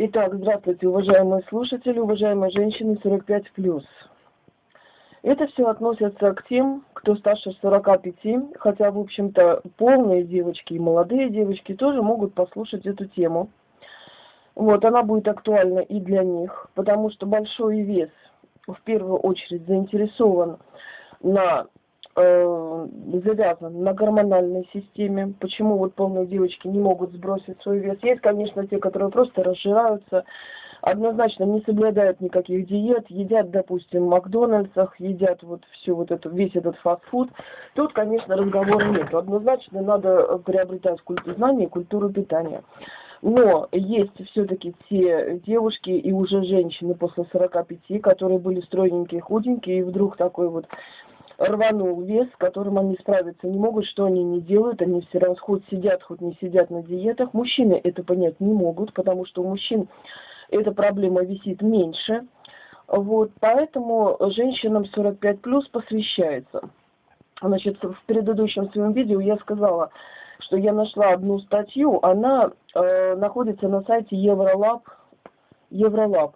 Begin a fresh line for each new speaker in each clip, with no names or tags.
Итак, здравствуйте, уважаемые слушатели, уважаемые женщины 45+. Это все относится к тем, кто старше 45, хотя, в общем-то, полные девочки и молодые девочки тоже могут послушать эту тему. Вот, она будет актуальна и для них, потому что большой вес в первую очередь заинтересован на э, завязан на гормональной системе. Почему вот полные девочки не могут сбросить свой вес? Есть, конечно, те, которые просто разжираются, однозначно не соблюдают никаких диет, едят, допустим, в Макдональдсах, едят вот всю вот эту, весь этот фастфуд. Тут, конечно, разговора нет. Однозначно надо приобретать культуру знания культуру питания. Но есть все-таки те девушки и уже женщины после 45, которые были стройненькие, худенькие, и вдруг такой вот рванул вес, с которым они справиться не могут, что они не делают, они все равно хоть сидят, хоть не сидят на диетах. Мужчины это понять не могут, потому что у мужчин эта проблема висит меньше. Вот, поэтому женщинам 45 плюс посвящается. Значит, в предыдущем своем видео я сказала, что я нашла одну статью, она э, находится на сайте Евролаб. Евролаб.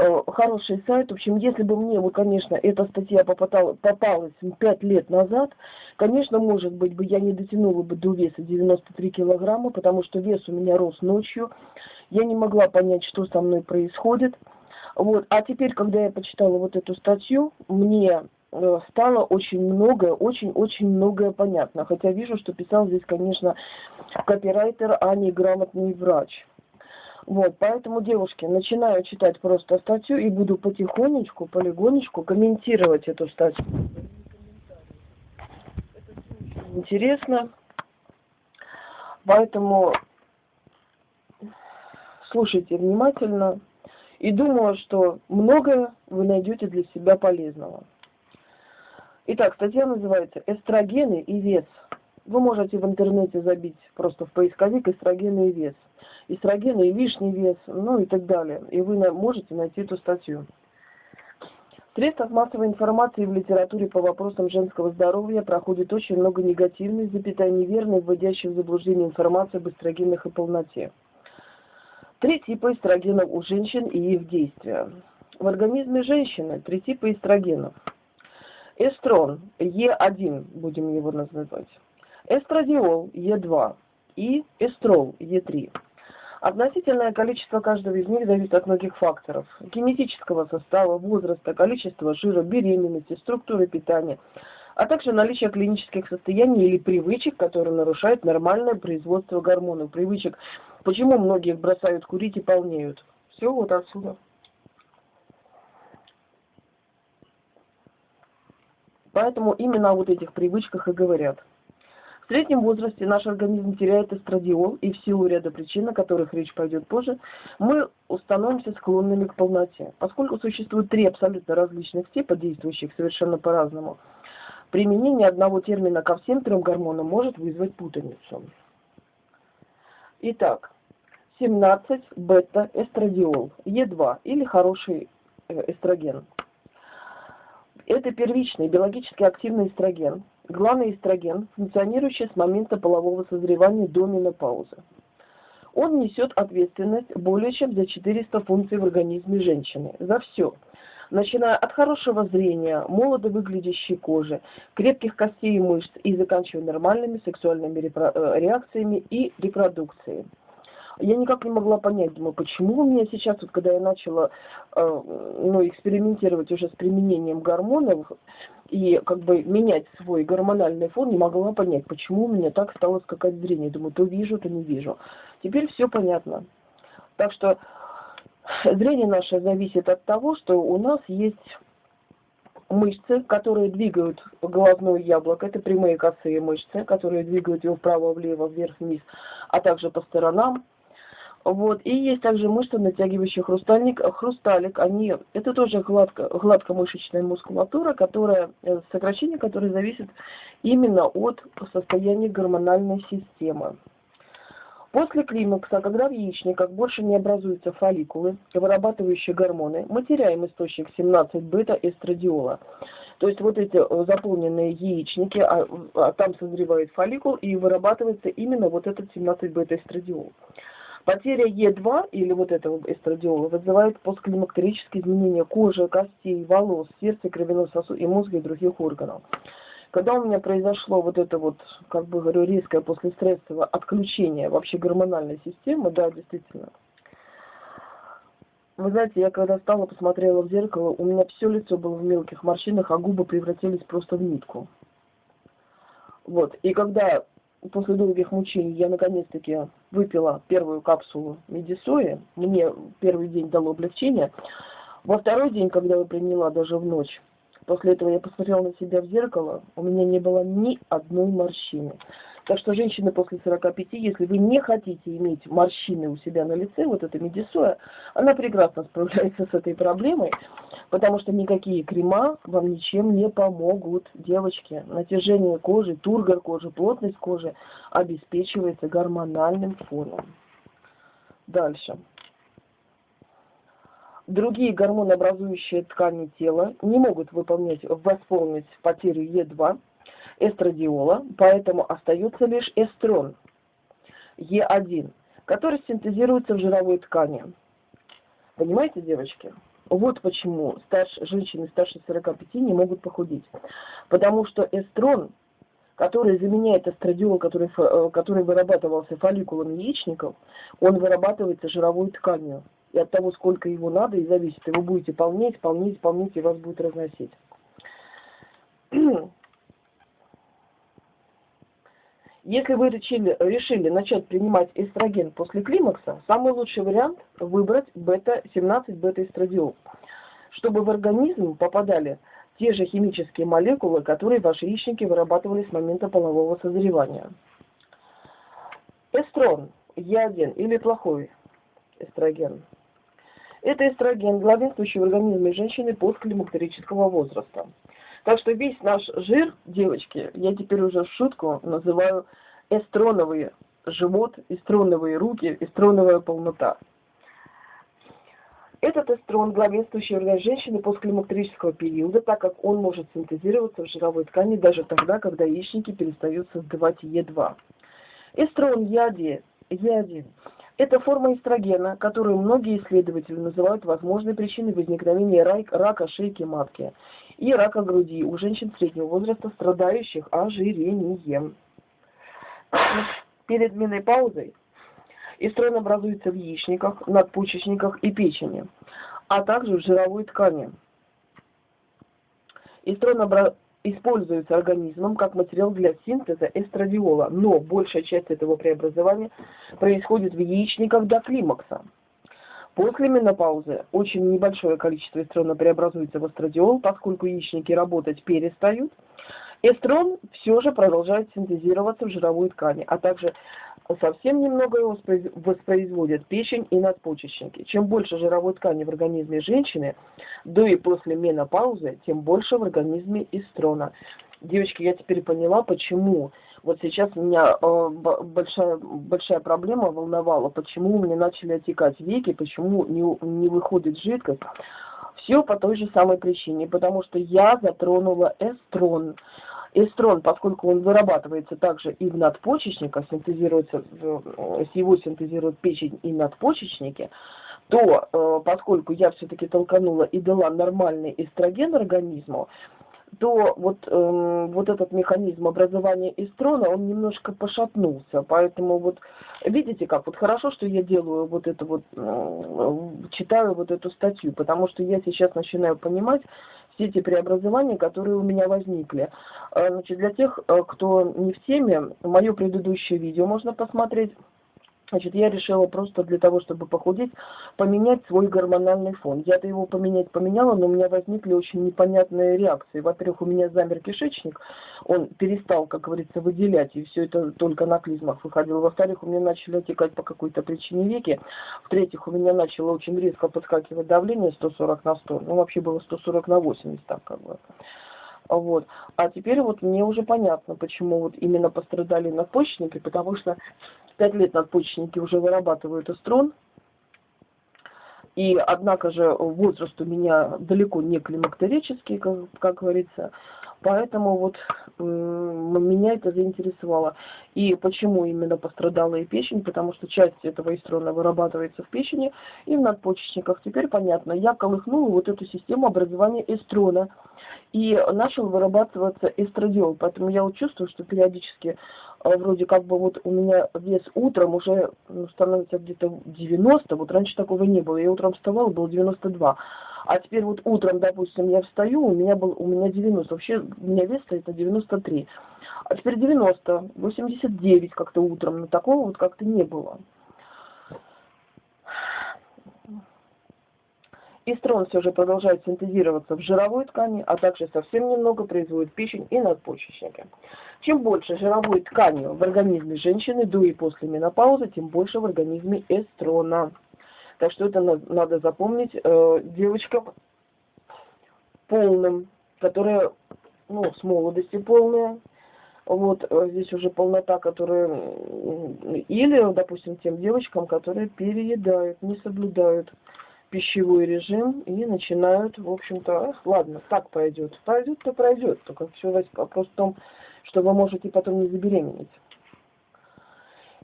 Э, хороший сайт. В общем, если бы мне, вот, конечно, эта статья попадала, попалась пять лет назад, конечно, может быть, бы я не дотянула бы до веса 93 килограмма, потому что вес у меня рос ночью. Я не могла понять, что со мной происходит. Вот. А теперь, когда я почитала вот эту статью, мне э, стало очень многое, очень-очень многое понятно. Хотя вижу, что писал здесь, конечно, копирайтер, а не грамотный врач. Вот, поэтому, девушки, начинаю читать просто статью и буду потихонечку, полигонечку комментировать эту статью. Интересно. Поэтому слушайте внимательно. И думаю, что многое вы найдете для себя полезного. Итак, статья называется «Эстрогены и вес». Вы можете в интернете забить просто в поисковик «эстрогены и вес» эстрогены и лишний вес, ну и так далее. И вы можете найти эту статью. Средствах массовой информации в литературе по вопросам женского здоровья проходит очень много негативной, запятая неверной, вводящей в заблуждение информации об эстрогенах и полноте. Три типа эстрогенов у женщин и их действия. В организме женщины три типа эстрогенов. Эстрон, Е1 будем его называть. Эстрадиол, Е2 и эстрол, Е3. Относительное количество каждого из них зависит от многих факторов. Генетического состава, возраста, количества жира, беременности, структуры питания, а также наличия клинических состояний или привычек, которые нарушают нормальное производство гормонов. Привычек, почему многие бросают курить и полнеют. Все вот отсюда. Поэтому именно о вот этих привычках и говорят. В среднем возрасте наш организм теряет эстрадиол, и в силу ряда причин, о которых речь пойдет позже, мы становимся склонными к полноте. Поскольку существует три абсолютно различных типа, действующих совершенно по-разному, применение одного термина ко всем трем гормонам может вызвать путаницу. Итак, 17 бета-эстрадиол, Е2 или хороший э, эстроген. Это первичный биологически активный эстроген, главный эстроген, функционирующий с момента полового созревания до менопаузы. Он несет ответственность более чем за 400 функций в организме женщины, за все, начиная от хорошего зрения, молодо выглядящей кожи, крепких костей и мышц и заканчивая нормальными сексуальными э, реакциями и репродукцией я никак не могла понять, думаю, почему у меня сейчас, вот когда я начала э, ну, экспериментировать уже с применением гормонов и как бы менять свой гормональный фон, не могла понять, почему у меня так стало скакать зрение. Думаю, то вижу, то не вижу. Теперь все понятно. Так что зрение наше зависит от того, что у нас есть мышцы, которые двигают глазное яблоко, это прямые косые мышцы, которые двигают его вправо-влево, вверх-вниз, а также по сторонам. Вот. И есть также мышцы, натягивающие хрустальник, хрусталик. Они, это тоже гладко, гладкомышечная мускулатура, которая, э, сокращение которое зависит именно от состояния гормональной системы. После климакса, когда в яичниках больше не образуются фолликулы, вырабатывающие гормоны, мы теряем источник 17 бета-эстрадиола. То есть вот эти э, заполненные яичники, а, а там созревает фолликул и вырабатывается именно вот этот 17 бета-эстрадиол. Потеря Е2 или вот этого эстрадиола вызывает постклимактерические изменения кожи, костей, волос, сердца, кровяного сосуда и мозга и других органов. Когда у меня произошло вот это вот, как бы говорю, резкое послестрессовое отключение вообще гормональной системы, да, действительно. Вы знаете, я когда стала, посмотрела в зеркало, у меня все лицо было в мелких морщинах, а губы превратились просто в нитку. Вот, и когда после долгих мучений я наконец-таки выпила первую капсулу медисои, мне первый день дало облегчение. Во второй день, когда я приняла даже в ночь, после этого я посмотрела на себя в зеркало, у меня не было ни одной морщины. Так что, женщины после 45, если вы не хотите иметь морщины у себя на лице, вот эта медисоя, она прекрасно справляется с этой проблемой, потому что никакие крема вам ничем не помогут, девочки. Натяжение кожи, тургор кожи, плотность кожи обеспечивается гормональным фоном. Дальше. Другие гормонообразующие ткани тела не могут выполнять, восполнить потерю Е2, эстрадиола, поэтому остается лишь эстрон, Е1, который синтезируется в жировой ткани. Понимаете, девочки? Вот почему старше, женщины старше 45 не могут похудеть. Потому что эстрон, который заменяет эстрадиол, который, э, который вырабатывался фолликулами яичников, он вырабатывается жировой тканью. И от того, сколько его надо, и зависит. И вы будете полнеть, полнеть, полнеть, и вас будет разносить. Если вы решили, решили начать принимать эстроген после климакса, самый лучший вариант выбрать бета-17 бета-эстрадиол, чтобы в организм попадали те же химические молекулы, которые ваши яичники вырабатывали с момента полового созревания. Эстрон, Е1 или плохой эстроген. Это эстроген, главенствующий в организме женщины постклимактерического возраста. Так что весь наш жир, девочки, я теперь уже в шутку называю эстроновый живот, эстроновые руки, эстроновая полнота. Этот эстрон главенствующий орган женщины постклимактерического периода, так как он может синтезироваться в жировой ткани даже тогда, когда яичники перестают создавать Е2. Эстрон Е1, Е1 это форма эстрогена, которую многие исследователи называют возможной причиной возникновения рака шейки матки и рака груди у женщин среднего возраста, страдающих ожирением. Перед менопаузой эстрон образуется в яичниках, надпочечниках и печени, а также в жировой ткани. Эстрон обра используется организмом как материал для синтеза эстрадиола, но большая часть этого преобразования происходит в яичниках до климакса. После менопаузы очень небольшое количество эстрона преобразуется в эстрадиол, поскольку яичники работать перестают. Эстрон все же продолжает синтезироваться в жировой ткани, а также совсем немного его воспроизводят печень и надпочечники. Чем больше жировой ткани в организме женщины до и после менопаузы, тем больше в организме эстрона. Девочки, я теперь поняла, почему вот сейчас меня э, большая, большая проблема волновала, почему у меня начали отекать веки, почему не, не выходит жидкость. Все по той же самой причине, потому что я затронула эстрон. Эстрон, поскольку он вырабатывается также и в надпочечниках, синтезируется, с его синтезирует печень и надпочечники, то э, поскольку я все-таки толканула и дала нормальный эстроген организму, то вот, э, вот этот механизм образования эстрона, он немножко пошатнулся. Поэтому вот видите как, вот хорошо, что я делаю вот это вот, э, читаю вот эту статью, потому что я сейчас начинаю понимать все эти преобразования, которые у меня возникли. Э, значит, для тех, э, кто не в теме, мое предыдущее видео можно посмотреть. Значит, я решила просто для того, чтобы похудеть, поменять свой гормональный фон. Я-то его поменять поменяла, но у меня возникли очень непонятные реакции. Во-первых, у меня замер кишечник, он перестал, как говорится, выделять, и все это только на клизмах выходило. Во-вторых, у меня начали отекать по какой-то причине веки. В-третьих, у меня начало очень резко подскакивать давление 140 на 100. Ну, вообще было 140 на 80, так как бы. Вот. А теперь вот мне уже понятно, почему вот именно пострадали надпочечники, потому что пять лет надпочечники уже вырабатывают эстрон, и однако же возраст у меня далеко не климактерический, как, как говорится. Поэтому вот меня это заинтересовало. И почему именно пострадала и печень? Потому что часть этого эстрона вырабатывается в печени и в надпочечниках. Теперь понятно, я колыхнула вот эту систему образования эстрона. И начал вырабатываться эстрадиол. Поэтому я вот чувствую, что периодически а, вроде как бы вот у меня вес утром уже ну, становится где-то 90. Вот раньше такого не было. Я утром вставала, было 92. А теперь вот утром, допустим, я встаю, у меня был у меня 90. Вообще у меня вес стоит на 93. А теперь 90, 89 как-то утром. Но такого вот как-то не было. Истрон все же продолжает синтезироваться в жировой ткани, а также совсем немного производит печень и надпочечники. Чем больше жировой ткани в организме женщины до и после менопаузы, тем больше в организме эстрона. Так что это надо запомнить э, девочкам полным, которые, ну, с молодости полные. Вот э, здесь уже полнота, которая... Или, допустим, тем девочкам, которые переедают, не соблюдают пищевой режим и начинают, в общем-то, ладно, так пойдет. Пройдет, то пройдет. Только все вопрос в том, что вы можете потом не забеременеть.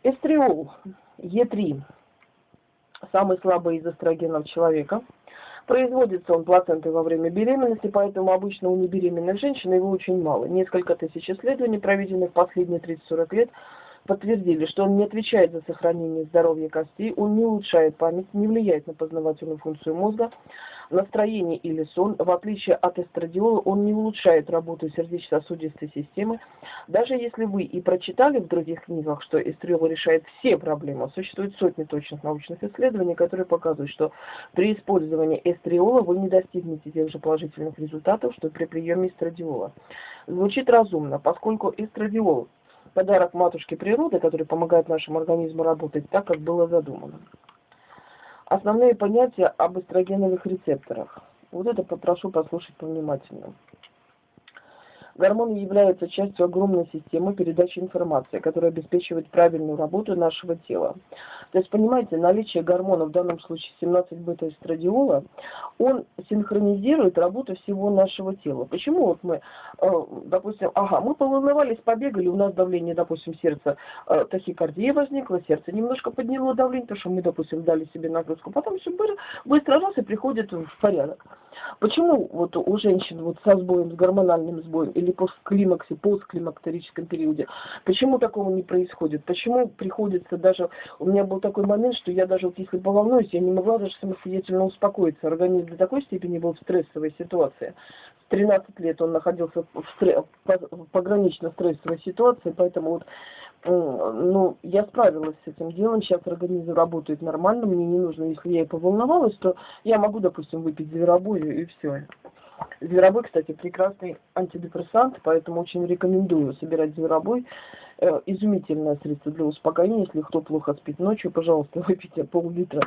Эстриол, Е3 самый слабый из эстрогенов человека. Производится он плацентой во время беременности, поэтому обычно у небеременных женщин его очень мало. Несколько тысяч исследований, проведенных последние 30-40 лет, подтвердили, что он не отвечает за сохранение здоровья костей, он не улучшает память, не влияет на познавательную функцию мозга, настроение или сон. В отличие от эстрадиола, он не улучшает работу сердечно-сосудистой системы. Даже если вы и прочитали в других книгах, что эстрадиол решает все проблемы, существует сотни точных научных исследований, которые показывают, что при использовании эстриола вы не достигнете тех же положительных результатов, что при приеме эстрадиола. Звучит разумно, поскольку эстрадиол подарок матушки природы, который помогает нашему организму работать так, как было задумано. Основные понятия об эстрогеновых рецепторах. Вот это попрошу послушать повнимательно. Гормоны являются частью огромной системы передачи информации, которая обеспечивает правильную работу нашего тела. То есть, понимаете, наличие гормона, в данном случае 17 бета-эстрадиола, он синхронизирует работу всего нашего тела. Почему вот мы, э, допустим, ага, мы поволновались, побегали, у нас давление, допустим, сердца, э, тахикардия возникла, сердце немножко подняло давление, потому что мы, допустим, дали себе нагрузку, потом все быстро раз и приходит в порядок. Почему вот у женщин вот со сбоем, с гормональным сбоем или постклимаксе, постклимактерическом периоде, почему такого не происходит? Почему приходится даже, у меня был такой момент, что я даже вот если поволнуюсь, я не могла даже самостоятельно успокоиться. Организм до такой степени был в стрессовой ситуации. В 13 лет он находился в, стресс, в погранично стрессовой ситуации, поэтому вот ну, я справилась с этим делом, сейчас организм работает нормально, мне не нужно, если я и поволновалась, то я могу, допустим, выпить зверобою и все. Зверобой, кстати, прекрасный антидепрессант, поэтому очень рекомендую собирать зверобой. Э, изумительное средство для успокоения. Если кто плохо спит ночью, пожалуйста, выпейте пол-литра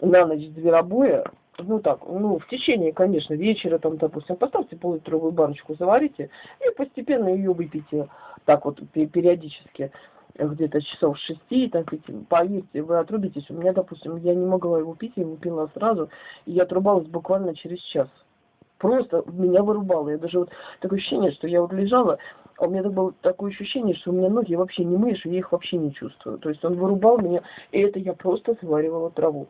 на ночь зверобоя. Ну так, ну в течение, конечно, вечера, там, допустим, поставьте пол-литровую баночку, заварите и постепенно ее выпейте так вот периодически где-то часов шести, ведь, поверьте, вы отрубитесь. У меня, допустим, я не могла его пить, я его пила сразу, и я отрубалась буквально через час. Просто меня вырубало. Я даже вот такое ощущение, что я вот лежала, а у меня так было такое ощущение, что у меня ноги вообще не мышь, я их вообще не чувствую. То есть он вырубал меня, и это я просто сваривала траву.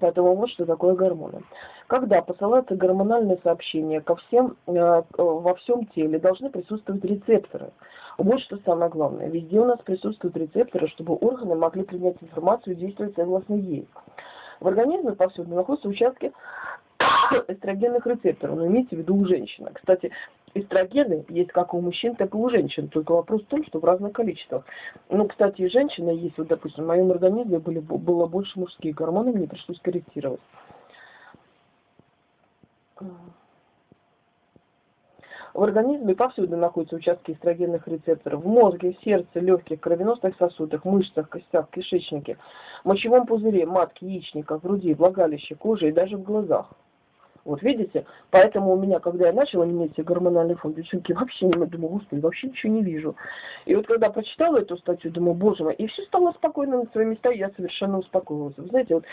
Поэтому вот что такое гормоны. Когда посылаются гормональные сообщения ко всем, э, во всем теле, должны присутствовать рецепторы. Вот что самое главное. Везде у нас присутствуют рецепторы, чтобы органы могли принять информацию и действовать согласно ей. В организме повсюду находятся участки эстрогенных рецепторов, но имейте в виду у женщины. Кстати, эстрогены есть как у мужчин, так и у женщин, только вопрос в том, что в разных количествах. Ну, кстати, и женщина есть, вот, допустим, в моем организме были, было больше мужских гормонов, мне пришлось корректировать. В организме повсюду находятся участки эстрогенных рецепторов. В мозге, сердце, легких, кровеносных сосудах, мышцах, костях, кишечнике, мочевом пузыре, матке, яичниках, груди, влагалище, коже и даже в глазах. Вот видите? Поэтому у меня, когда я начала менять гормональный фон, девчонки, вообще не думаю, господи, вообще ничего не вижу. И вот когда прочитала эту статью, думаю, боже мой, и все стало спокойно на свои места, и я совершенно успокоилась. Вы знаете, вот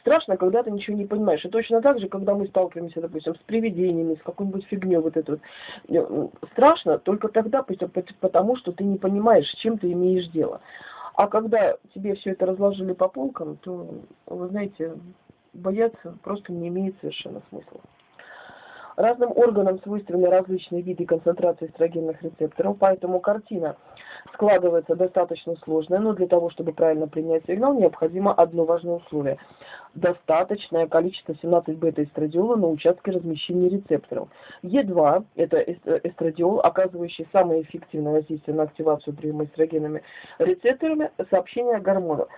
страшно, когда ты ничего не понимаешь. И точно так же, когда мы сталкиваемся, допустим, с привидениями, с какой-нибудь фигней вот этой вот. Э, страшно только тогда, потому что ты не понимаешь, с чем ты имеешь дело. А когда тебе все это разложили по полкам, то, вы знаете, бояться просто не имеет совершенно смысла. Разным органам свойственны различные виды концентрации эстрогенных рецепторов, поэтому картина складывается достаточно сложная, но для того, чтобы правильно принять сигнал, необходимо одно важное условие. Достаточное количество 17 бета-эстрадиола на участке размещения рецепторов. Е2 – это эстрадиол, оказывающий самое эффективное воздействие на активацию приема эстрогенными рецепторами сообщения гормонов.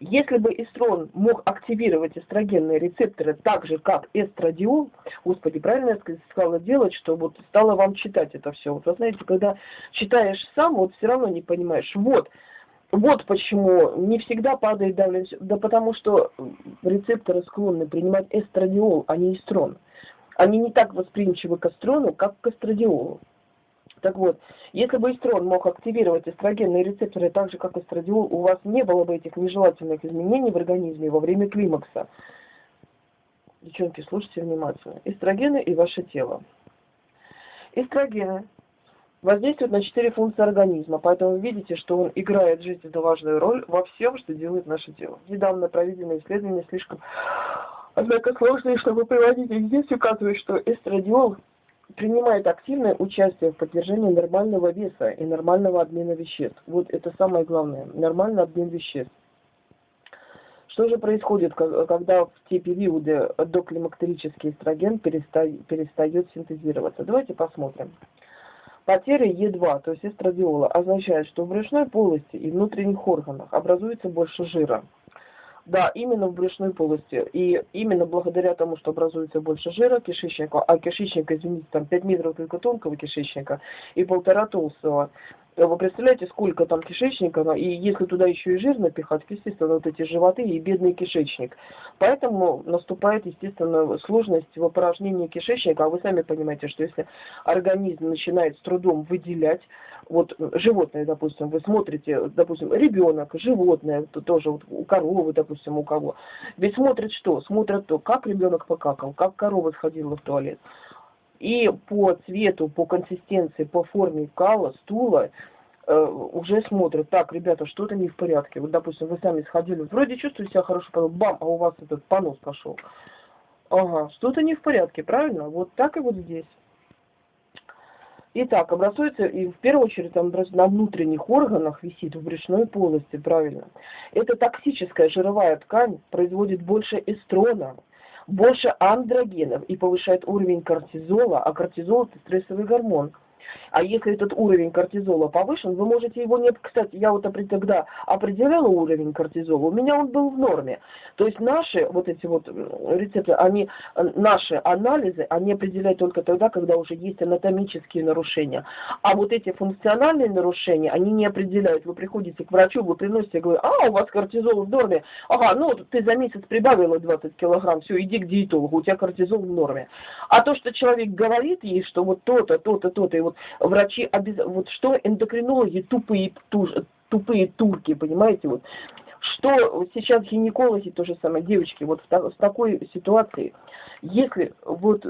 Если бы эстрон мог активировать эстрогенные рецепторы так же, как эстрадиол, господи, правильно я сказала делать, что вот стала вам читать это все. Вот вы знаете, когда читаешь сам, вот все равно не понимаешь. Вот, вот почему не всегда падает давление, да потому что рецепторы склонны принимать эстрадиол, а не эстрон. Они не так восприимчивы к эстрону, как к эстрадиолу. Так вот, если бы эстрон мог активировать эстрогенные рецепторы так же, как эстрадиол, у вас не было бы этих нежелательных изменений в организме во время климакса. Девчонки, слушайте внимательно. Эстрогены и ваше тело. Эстрогены воздействуют на четыре функции организма, поэтому видите, что он играет жизненно важную роль во всем, что делает наше тело. Недавно проведенные исследования слишком, однако сложные, чтобы приводить их здесь, указывают, что эстрадиол принимает активное участие в поддержании нормального веса и нормального обмена веществ. Вот это самое главное, нормальный обмен веществ. Что же происходит, когда в те периоды доклимактерический эстроген перестает, синтезироваться? Давайте посмотрим. Потеря Е2, то есть эстрадиола, означает, что в брюшной полости и внутренних органах образуется больше жира. Да, именно в брюшной полости. И именно благодаря тому, что образуется больше жира кишечника, а кишечник, извините, там 5 метров только тонкого кишечника и полтора толстого, вы представляете, сколько там кишечника, и если туда еще и жир напихать, естественно, вот эти животы и бедный кишечник. Поэтому наступает, естественно, сложность в опорожнении кишечника, а вы сами понимаете, что если организм начинает с трудом выделять, вот животное, допустим, вы смотрите, допустим, ребенок, животное, то тоже вот у коровы, допустим, у кого, ведь смотрит что? Смотрят то, как ребенок покакал, как корова сходила в туалет и по цвету, по консистенции, по форме кала, стула э, уже смотрят, так, ребята, что-то не в порядке. Вот, допустим, вы сами сходили, вроде чувствуете себя хорошо, потом бам, а у вас этот понос пошел. Ага, что-то не в порядке, правильно? Вот так и вот здесь. Итак, образуется, и в первую очередь там на внутренних органах висит, в брюшной полости, правильно. Эта токсическая жировая ткань производит больше эстрона, больше андрогенов и повышает уровень кортизола, а кортизол это стрессовый гормон – а если этот уровень кортизола повышен, вы можете его не... Кстати, я вот тогда определяла уровень кортизола, у меня он был в норме. То есть наши вот эти вот рецепты, они, наши анализы, они определяют только тогда, когда уже есть анатомические нарушения. А вот эти функциональные нарушения, они не определяют. Вы приходите к врачу, вы приносите, говорите, а, у вас кортизол в норме. Ага, ну ты за месяц прибавила 20 килограмм, все, иди к диетологу, у тебя кортизол в норме. А то, что человек говорит ей, что вот то-то, то-то, то-то, и вот врачи, обез... вот что эндокринологи тупые, туж... тупые турки, понимаете, вот. Что сейчас гинекологи, то же самое, девочки, вот в, в такой ситуации, если вот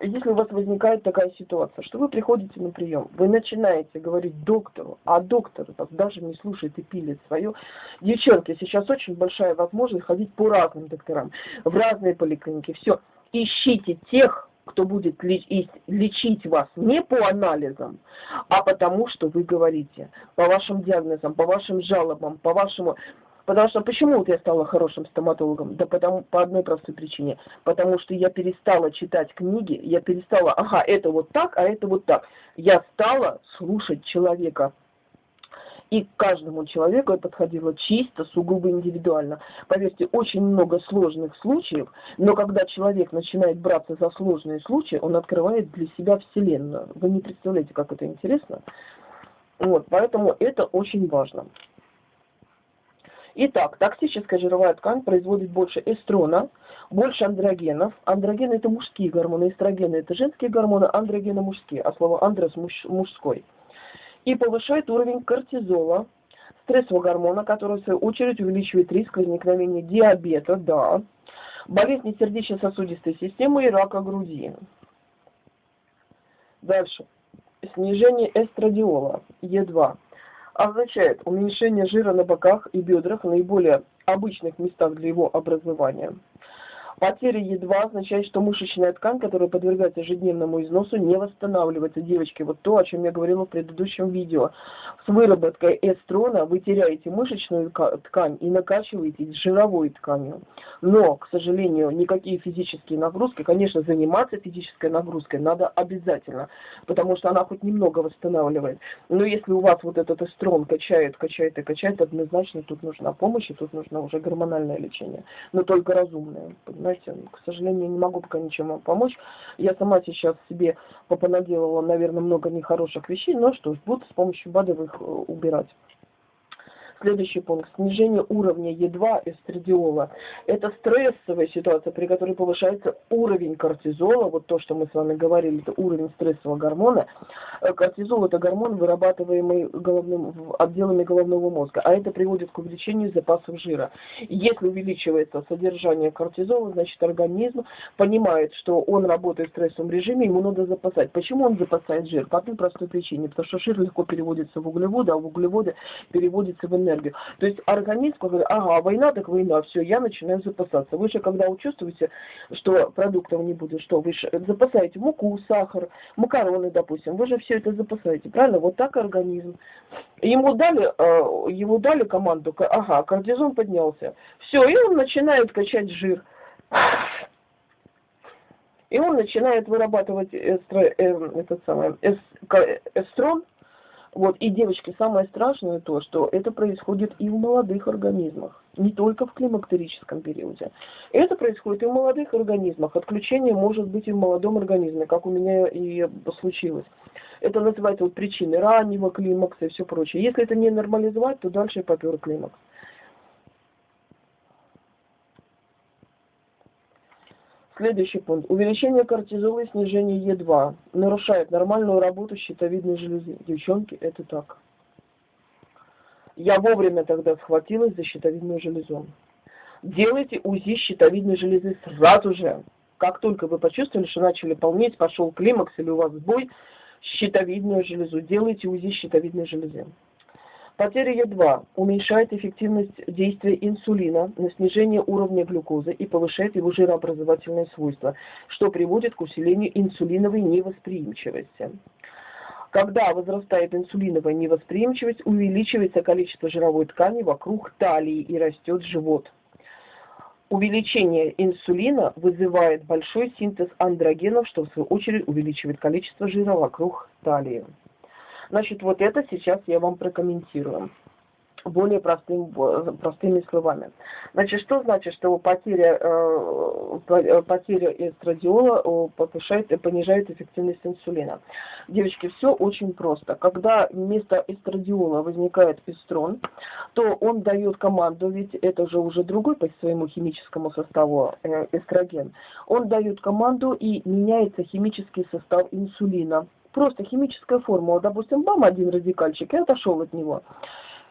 если у вас возникает такая ситуация, что вы приходите на прием, вы начинаете говорить доктору, а доктор вас даже не слушает и пилит свое. Девчонки, сейчас очень большая возможность ходить по разным докторам, в разные поликлиники. Все, ищите тех, кто будет лечить вас не по анализам, а потому что вы говорите, по вашим диагнозам, по вашим жалобам, по вашему... Потому что почему вот я стала хорошим стоматологом? Да потому, по одной простой причине. Потому что я перестала читать книги, я перестала, ага, это вот так, а это вот так. Я стала слушать человека, и каждому человеку я подходила чисто, сугубо индивидуально. Поверьте, очень много сложных случаев, но когда человек начинает браться за сложные случаи, он открывает для себя Вселенную. Вы не представляете, как это интересно. Вот, поэтому это очень важно. Итак, токсическая жировая ткань производит больше эстрона, больше андрогенов. Андрогены это мужские гормоны, эстрогены это женские гормоны, андрогены мужские, а слово андрос муж, мужской. И повышает уровень кортизола, стрессового гормона, который в свою очередь увеличивает риск возникновения диабета, да, болезни сердечно-сосудистой системы и рака груди. Дальше. Снижение эстрадиола, Е2 означает уменьшение жира на боках и бедрах, наиболее обычных местах для его образования. Потеря Е2 означает, что мышечная ткань, которая подвергается ежедневному износу, не восстанавливается. Девочки, вот то, о чем я говорила в предыдущем видео. С выработкой эстрона вы теряете мышечную ткань и накачиваетесь жировой тканью. Но, к сожалению, никакие физические нагрузки, конечно, заниматься физической нагрузкой надо обязательно, потому что она хоть немного восстанавливает. Но если у вас вот этот эстрон качает, качает и качает, однозначно тут нужна помощь, и тут нужно уже гормональное лечение. Но только разумное, понимаете? Знаете, к сожалению, не могу пока ничем вам помочь. Я сама сейчас себе попонаделала, наверное, много нехороших вещей, но что ж, буду с помощью БАДов их э, убирать. Следующий пункт. Снижение уровня Е2 эстрадиола. Это стрессовая ситуация, при которой повышается уровень кортизола. Вот то, что мы с вами говорили, это уровень стрессового гормона. Э, кортизол – это гормон, вырабатываемый головным, отделами головного мозга. А это приводит к увеличению запасов жира. Если увеличивается содержание кортизола, значит организм понимает, что он работает в стрессовом режиме, ему надо запасать. Почему он запасает жир? По одной простой причине. Потому что жир легко переводится в углеводы, а углеводы переводится в энергию энергию. То есть организм говорит, ага, война так война, все, я начинаю запасаться. Вы же когда чувствуете, что продуктов не будет, что вы же запасаете муку, сахар, макароны, допустим, вы же все это запасаете, правильно? Вот так организм. Ему дали, э, ему дали команду, ага, кортизон поднялся. Все, и он начинает качать жир. И он начинает вырабатывать эстро, э, этот самый, эстрон, вот, и, девочки, самое страшное то, что это происходит и в молодых организмах, не только в климактерическом периоде. Это происходит и в молодых организмах. Отключение может быть и в молодом организме, как у меня и случилось. Это называется вот причины раннего климакса и все прочее. Если это не нормализовать, то дальше попер климакс. Следующий пункт. Увеличение кортизола и снижение Е2 нарушает нормальную работу щитовидной железы. Девчонки, это так. Я вовремя тогда схватилась за щитовидную железу. Делайте УЗИ щитовидной железы сразу же. Как только вы почувствовали, что начали полнеть, пошел климакс или у вас сбой, щитовидную железу. Делайте УЗИ щитовидной железы. Потеря Е2 уменьшает эффективность действия инсулина на снижение уровня глюкозы и повышает его жирообразовательные свойства, что приводит к усилению инсулиновой невосприимчивости. Когда возрастает инсулиновая невосприимчивость, увеличивается количество жировой ткани вокруг талии и растет живот. Увеличение инсулина вызывает большой синтез андрогенов, что в свою очередь увеличивает количество жира вокруг талии. Значит, вот это сейчас я вам прокомментирую более простым, простыми словами. Значит, что значит, что потеря, э, э потеря эстрадиола э, повышает, понижает эффективность инсулина? Девочки, все очень просто. Когда вместо эстрадиола возникает эстрон, то он дает команду, ведь это же уже другой по своему химическому составу э, эстроген, он дает команду и меняется химический состав инсулина просто химическая формула, допустим, бам, один радикальчик, и отошел от него.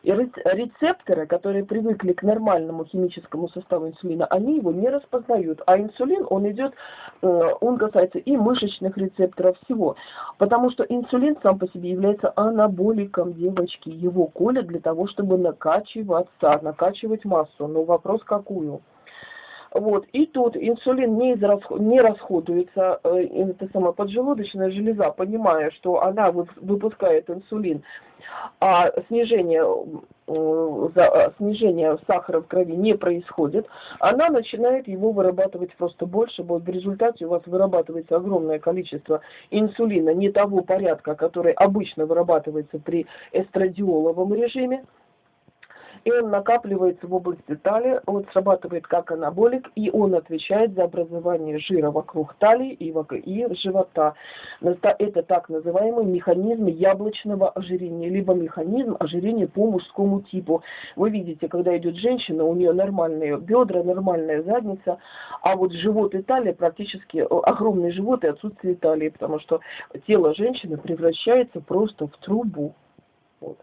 И рецепторы, которые привыкли к нормальному химическому составу инсулина, они его не распознают. А инсулин, он идет, э, он касается и мышечных рецепторов, всего. Потому что инсулин сам по себе является анаболиком девочки. Его колят для того, чтобы накачиваться, накачивать массу. Но вопрос какую? Вот. И тут инсулин не, израсход, не расходуется, э, это самая поджелудочная железа, понимая, что она выпускает инсулин, а снижение, э, за, снижение сахара в крови не происходит, она начинает его вырабатывать просто больше, вот в результате у вас вырабатывается огромное количество инсулина не того порядка, который обычно вырабатывается при эстрадиоловом режиме, и он накапливается в области талии, он срабатывает как анаболик, и он отвечает за образование жира вокруг талии и, живота. Это так называемый механизм яблочного ожирения, либо механизм ожирения по мужскому типу. Вы видите, когда идет женщина, у нее нормальные бедра, нормальная задница, а вот живот и талия практически, огромный живот и отсутствие талии, потому что тело женщины превращается просто в трубу. Вот.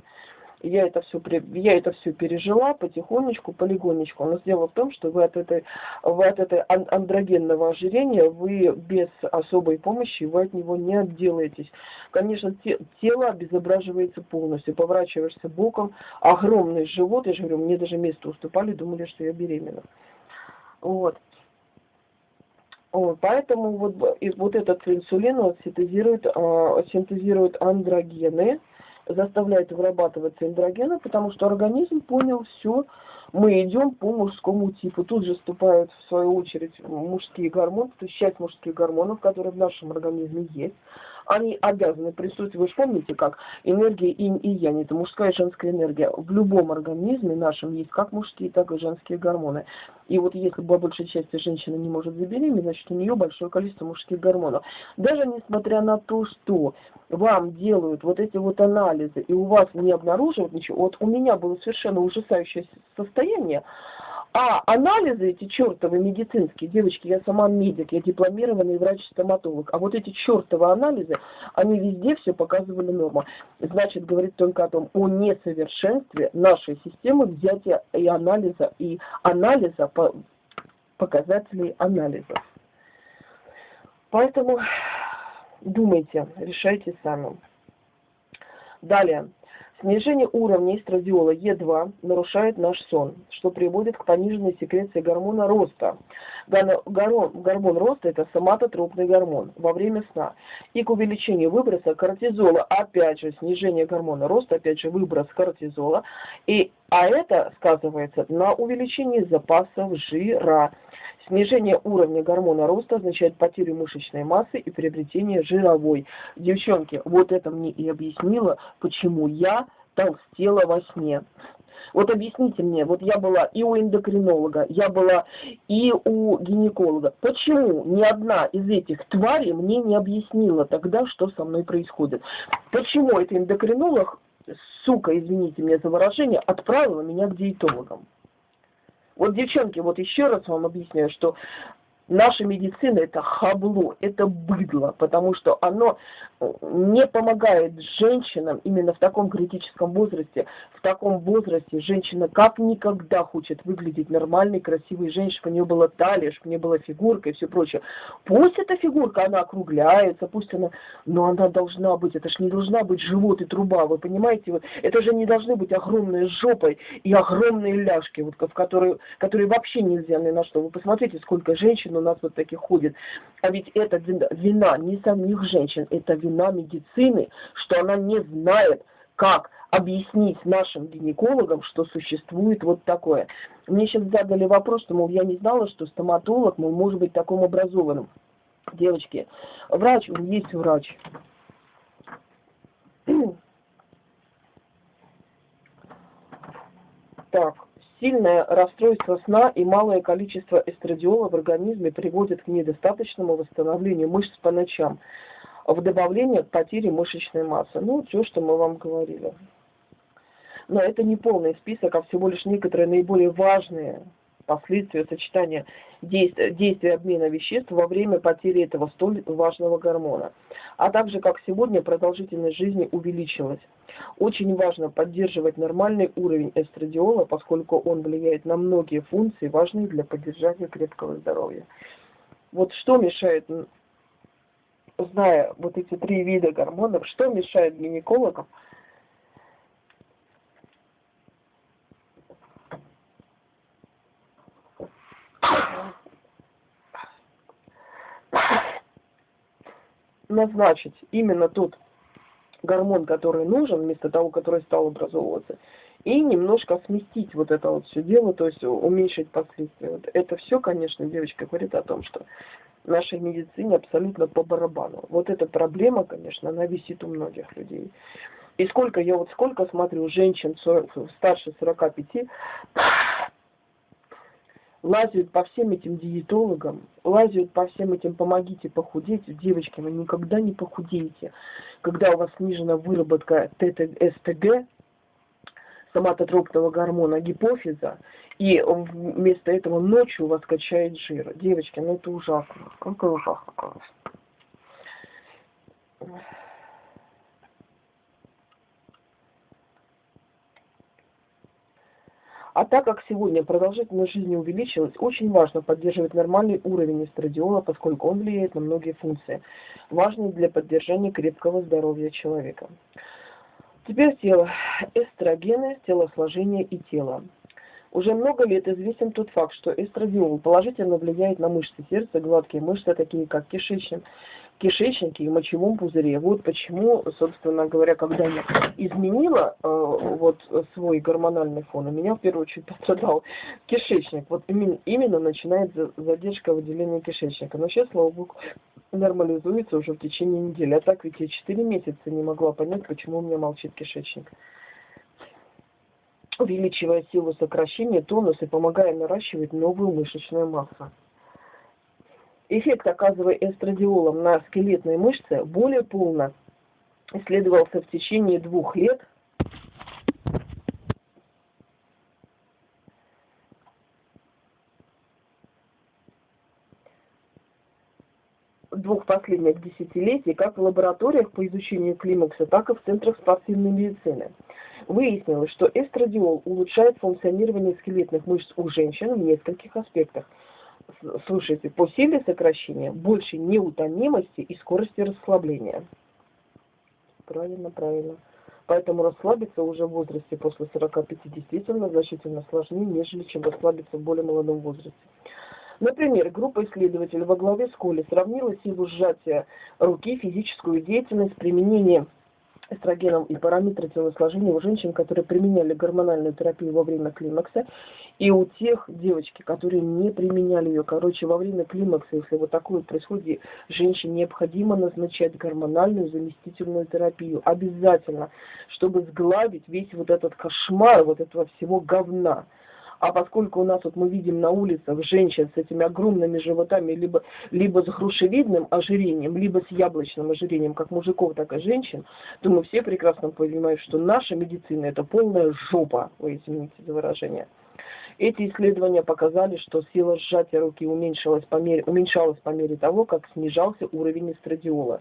Я это все, я это все пережила потихонечку, полигонечку. Но дело в том, что вы от этой, вы от этой андрогенного ожирения, вы без особой помощи, вы от него не отделаетесь. Конечно, те, тело обезображивается полностью, поворачиваешься боком, огромный живот, я же говорю, мне даже место уступали, думали, что я беременна. Вот. Вот, поэтому вот, и вот этот инсулин вот, синтезирует, э, синтезирует андрогены, заставляет вырабатываться эндогены, потому что организм понял все, мы идем по мужскому типу. Тут же вступают в свою очередь мужские гормоны, то есть часть мужских гормонов, которые в нашем организме есть они обязаны присутствовать. Вы же помните, как энергия инь и янь, это мужская и женская энергия. В любом организме нашем есть как мужские, так и женские гормоны. И вот если по большей части женщина не может забеременеть, значит у нее большое количество мужских гормонов. Даже несмотря на то, что вам делают вот эти вот анализы, и у вас не обнаруживают ничего, вот у меня было совершенно ужасающее состояние, а анализы эти чертовы медицинские, девочки, я сама медик, я дипломированный врач-стоматолог, а вот эти чертовы анализы, они везде все показывали норму. Значит, говорит только о том, о несовершенстве нашей системы взятия и анализа, и анализа по показателей анализов. Поэтому думайте, решайте сами. Далее. Снижение уровня эстрадиола Е2 нарушает наш сон, что приводит к пониженной секреции гормона роста. Гормон роста – это соматотропный гормон во время сна. И к увеличению выброса кортизола, опять же, снижение гормона роста, опять же, выброс кортизола. И, а это сказывается на увеличении запасов жира. Снижение уровня гормона роста означает потерю мышечной массы и приобретение жировой. Девчонки, вот это мне и объяснило, почему я толстела во сне. Вот объясните мне, вот я была и у эндокринолога, я была и у гинеколога. Почему ни одна из этих тварей мне не объяснила тогда, что со мной происходит? Почему этот эндокринолог, сука, извините меня за выражение, отправила меня к диетологам? Вот, девчонки, вот еще раз вам объясняю, что наша медицина это хабло, это быдло, потому что оно э, не помогает женщинам именно в таком критическом возрасте. В таком возрасте женщина как никогда хочет выглядеть нормальной, красивой женщиной, чтобы у нее была талия, чтобы у нее была фигурка и все прочее. Пусть эта фигурка, она округляется, пусть она, но она должна быть, это же не должна быть живот и труба, вы понимаете? Вот, это же не должны быть огромные жопой и огромные ляжки, вот, в которые, которые вообще нельзя ни на что. Вы посмотрите, сколько женщин нас вот таких ходит. А ведь это вина не самих женщин, это вина медицины, что она не знает, как объяснить нашим гинекологам, что существует вот такое. Мне сейчас задали вопрос, что, мол, я не знала, что стоматолог, мол, может быть таким образованным. Девочки, врач, он есть врач. Так, Сильное расстройство сна и малое количество эстрадиола в организме приводит к недостаточному восстановлению мышц по ночам, в добавление к потере мышечной массы. Ну, все, что мы вам говорили. Но это не полный список, а всего лишь некоторые наиболее важные последствия сочетания действия, действия обмена веществ во время потери этого столь важного гормона. А также, как сегодня, продолжительность жизни увеличилась. Очень важно поддерживать нормальный уровень эстрадиола, поскольку он влияет на многие функции, важные для поддержания крепкого здоровья. Вот что мешает, зная вот эти три вида гормонов, что мешает гинекологам назначить именно тот гормон, который нужен, вместо того, который стал образовываться, и немножко сместить вот это вот все дело, то есть уменьшить последствия. Вот это все, конечно, девочка говорит о том, что нашей медицине абсолютно по барабану. Вот эта проблема, конечно, она висит у многих людей. И сколько, я вот сколько смотрю женщин 40, старше 45, лазят по всем этим диетологам, лазят по всем этим «помогите похудеть». Девочки, вы никогда не похудеете. Когда у вас снижена выработка ТТ-СТГ, соматотропного гормона гипофиза, и вместо этого ночью у вас качает жир. Девочки, ну это ужасно. Какой ужасно, конечно. А так как сегодня продолжительность жизни увеличилась, очень важно поддерживать нормальный уровень эстрадиола, поскольку он влияет на многие функции, важные для поддержания крепкого здоровья человека. Теперь тело. Эстрогены, телосложение и тело. Уже много лет известен тот факт, что эстрадиол положительно влияет на мышцы сердца, гладкие мышцы, такие как кишечник, кишечнике и мочевом пузыре. Вот почему, собственно говоря, когда я изменила э, вот свой гормональный фон, у меня в первую очередь пострадал кишечник. Вот именно, именно начинается задержка выделения кишечника. Но сейчас, слава богу, нормализуется уже в течение недели. А так ведь я 4 месяца не могла понять, почему у меня молчит кишечник увеличивая силу сокращения, тонус и помогая наращивать новую мышечную массу. Эффект, оказывая эстрадиолом на скелетные мышцы, более полно. Исследовался в течение двух лет. Двух последних десятилетий как в лабораториях по изучению климакса, так и в центрах спортивной медицины. Выяснилось, что эстрадиол улучшает функционирование скелетных мышц у женщин в нескольких аспектах – слушайте, по силе сокращения больше неутомимости и скорости расслабления. Правильно, правильно. Поэтому расслабиться уже в возрасте после 45 действительно значительно сложнее, нежели чем расслабиться в более молодом возрасте. Например, группа исследователей во главе с Коли сравнила силу сжатия руки, физическую деятельность, применение эстрогеном и параметры телосложения у женщин, которые применяли гормональную терапию во время климакса, и у тех девочки, которые не применяли ее. Короче, во время климакса, если вот такое происходит, женщине необходимо назначать гормональную заместительную терапию. Обязательно, чтобы сгладить весь вот этот кошмар, вот этого всего говна. А поскольку у нас вот мы видим на улицах женщин с этими огромными животами, либо, либо с грушевидным ожирением, либо с яблочным ожирением, как мужиков, так и женщин, то мы все прекрасно понимаем, что наша медицина это полная жопа, вы извините за выражение. Эти исследования показали, что сила сжатия руки уменьшалась по мере, уменьшалась по мере того, как снижался уровень эстрадиола.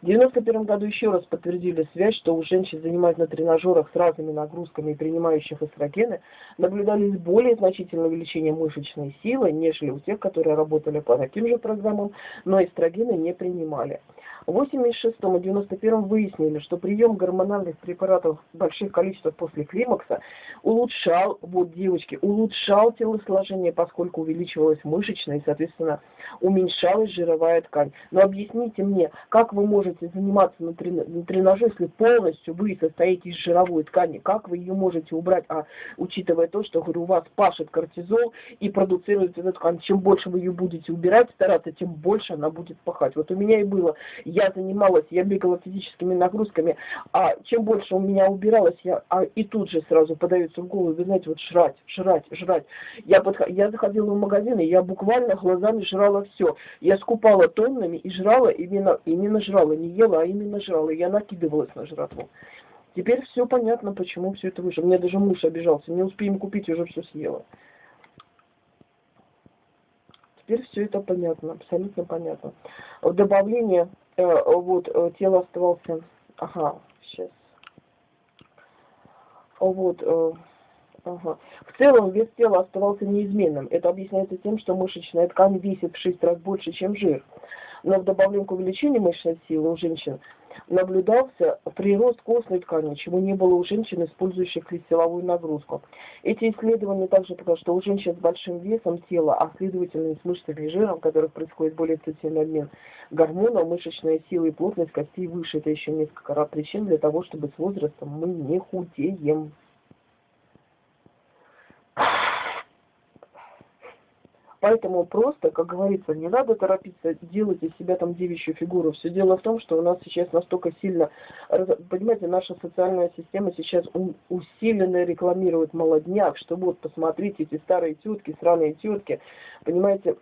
В 1991 году еще раз подтвердили связь, что у женщин, занимаясь на тренажерах с разными нагрузками и принимающих эстрогены, наблюдались более значительное увеличение мышечной силы, нежели у тех, которые работали по таким же программам, но эстрогены не принимали. В 86 и 91 выяснили, что прием гормональных препаратов в больших количествах после климакса улучшал, вот девочки, улучшал телосложение, поскольку увеличивалась мышечная и, соответственно, уменьшалась жировая ткань. Но объясните мне, как вы можете заниматься на, трен на тренаже, если полностью вы состоите из жировой ткани, как вы ее можете убрать, а учитывая то, что, говорю, у вас пашет кортизол и продуцируется эта ткань, чем больше вы ее будете убирать, стараться, тем больше она будет пахать. Вот у меня и было я занималась, я бегала физическими нагрузками, а чем больше у меня убиралось, я а, и тут же сразу подается в голову, вы знаете, вот жрать, жрать, жрать. Я, подх... я заходила в магазин, и я буквально глазами жрала все. Я скупала тоннами и жрала, именно, именно жрала, не ела, а именно жрала. Я накидывалась на жратву. Теперь все понятно, почему все это вышло. Мне даже муж обижался, не успеем купить, уже все съела. Теперь все это понятно, абсолютно понятно. Добавление Э, вот, э, тело оставался, ага, сейчас, вот, э, ага. В целом вес тела оставался неизменным. Это объясняется тем, что мышечная ткань весит в 6 раз больше, чем жир. Но в добавлении к увеличению мышечной силы у женщин наблюдался прирост костной ткани, чего не было у женщин, использующих силовую нагрузку. Эти исследования также показывают, что у женщин с большим весом тела, а следовательно с мышцами и жиром, в которых происходит более интенсивный обмен гормонов, мышечная сила и плотность костей выше. Это еще несколько раз причин для того, чтобы с возрастом мы не худеем. Поэтому просто, как говорится, не надо торопиться делать из себя там девичью фигуру. Все дело в том, что у нас сейчас настолько сильно, понимаете, наша социальная система сейчас усиленно рекламирует молодняк, что вот, посмотрите, эти старые тетки, сраные тетки, понимаете,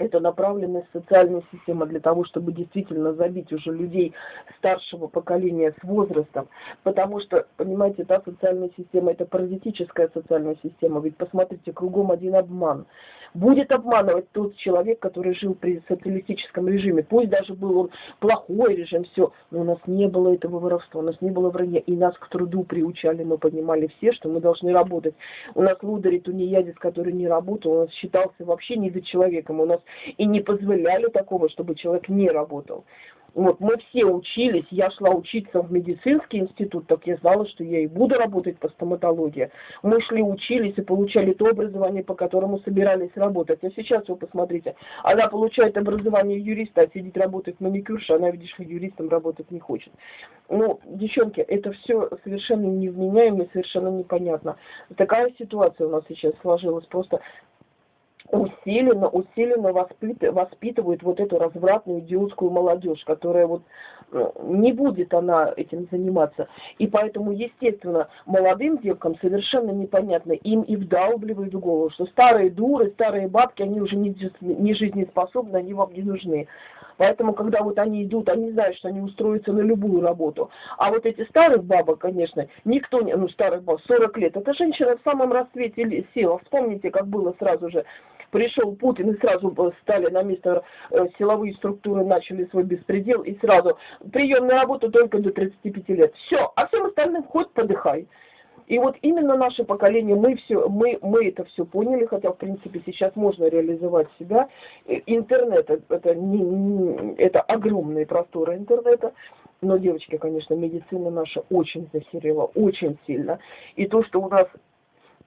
это направленная социальная система для того, чтобы действительно забить уже людей старшего поколения с возрастом. Потому что, понимаете, та социальная система, это паразитическая социальная система. Ведь посмотрите, кругом один обман будет обманывать тот человек, который жил при социалистическом режиме. Пусть даже был он плохой режим, все, но у нас не было этого воровства, у нас не было вранья, и нас к труду приучали, мы понимали все, что мы должны работать. У нас лудари тунеядец, который не работал, нас считался вообще не за человеком, у нас и не позволяли такого, чтобы человек не работал. Вот, мы все учились, я шла учиться в медицинский институт, так я знала, что я и буду работать по стоматологии. Мы шли, учились и получали то образование, по которому собирались работать. А сейчас вы посмотрите, она получает образование юриста, а сидит работает маникюрша, она, видишь юристом работать не хочет. Ну, девчонки, это все совершенно невменяемо и совершенно непонятно. Такая ситуация у нас сейчас сложилась, просто усиленно, усиленно воспитывают вот эту развратную идиотскую молодежь, которая вот э, не будет она этим заниматься. И поэтому, естественно, молодым девкам совершенно непонятно, им и вдалбливают в голову, что старые дуры, старые бабки, они уже не, не жизнеспособны, они вам не нужны. Поэтому, когда вот они идут, они знают, что они устроятся на любую работу. А вот эти старых бабок, конечно, никто не... Ну, старых бабок, 40 лет. Это женщина в самом расцвете сил. Вспомните, как было сразу же пришел Путин и сразу стали на место э, силовые структуры, начали свой беспредел и сразу прием на работу только до 35 лет. Все, а всем остальным хоть подыхай. И вот именно наше поколение, мы, все, мы, мы это все поняли, хотя, в принципе, сейчас можно реализовать себя. Интернет, это, не, не, это огромные просторы интернета. Но, девочки, конечно, медицина наша очень захерела, очень сильно. И то, что у нас